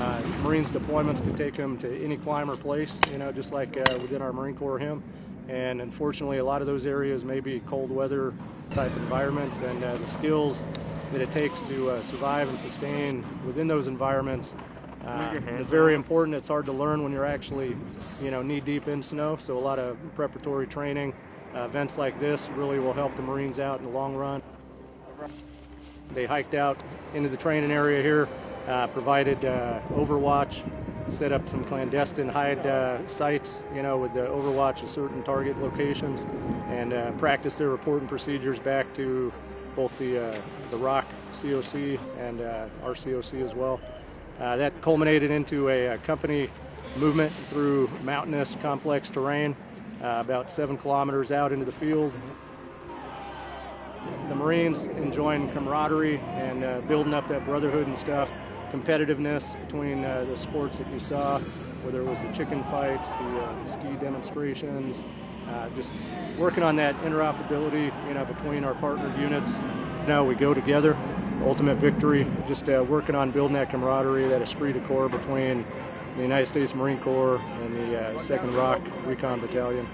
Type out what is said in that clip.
Uh, Marines deployments could take them to any clime or place, you know, just like uh, within our Marine Corps hymn. And unfortunately, a lot of those areas may be cold weather type environments, and uh, the skills that it takes to uh, survive and sustain within those environments uh, is very important. It's hard to learn when you're actually, you know, knee deep in snow. So a lot of preparatory training, uh, events like this really will help the Marines out in the long run. They hiked out into the training area here, uh, provided uh, overwatch, set up some clandestine hide uh, sites, you know, with the overwatch of certain target locations, and uh, practice their reporting procedures back to both the uh, the ROC COC and uh, our as well. Uh, that culminated into a, a, company movement through mountainous, complex terrain, about seven kilometers out into the field. The Marines enjoying camaraderie and uh, building up that brotherhood and stuff, competitiveness between uh, the sports that you saw, whether it was the chicken fights, the, uh, the ski demonstrations, uh, just working on that interoperability, you know, between our partnered units. Now we go together ultimate victory. Just uh, working on building that camaraderie, that esprit de corps between the United States Marine Corps and the uh, 2nd ROK Recon Battalion.